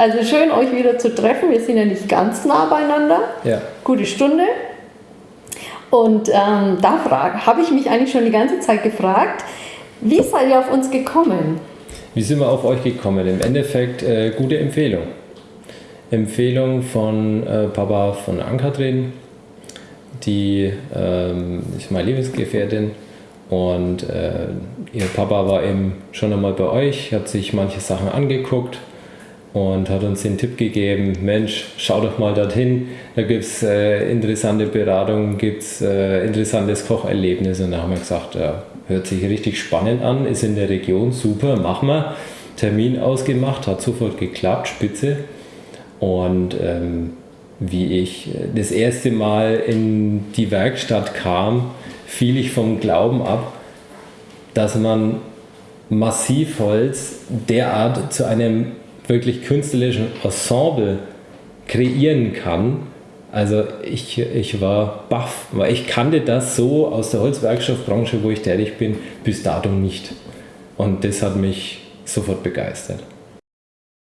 Also schön, euch wieder zu treffen. Wir sind ja nicht ganz nah beieinander. Ja. Gute Stunde. Und ähm, da habe ich mich eigentlich schon die ganze Zeit gefragt, wie seid ihr auf uns gekommen? Wie sind wir auf euch gekommen? Im Endeffekt äh, gute Empfehlung. Empfehlung von äh, Papa von Ankatrin, die ähm, ist meine Lebensgefährtin und äh, ihr Papa war eben schon einmal bei euch, hat sich manche Sachen angeguckt und hat uns den Tipp gegeben, Mensch, schau doch mal dorthin, da gibt es äh, interessante Beratungen, gibt es äh, interessantes Kocherlebnis und da haben wir gesagt, ja, hört sich richtig spannend an, ist in der Region, super, machen wir. Termin ausgemacht, hat sofort geklappt, spitze. Und ähm, wie ich das erste Mal in die Werkstatt kam, fiel ich vom Glauben ab, dass man Massivholz derart zu einem wirklich künstlerischen Ensemble kreieren kann. Also ich, ich war baff, weil ich kannte das so aus der Holzwerkstoffbranche, wo ich tätig bin, bis dato nicht. Und das hat mich sofort begeistert.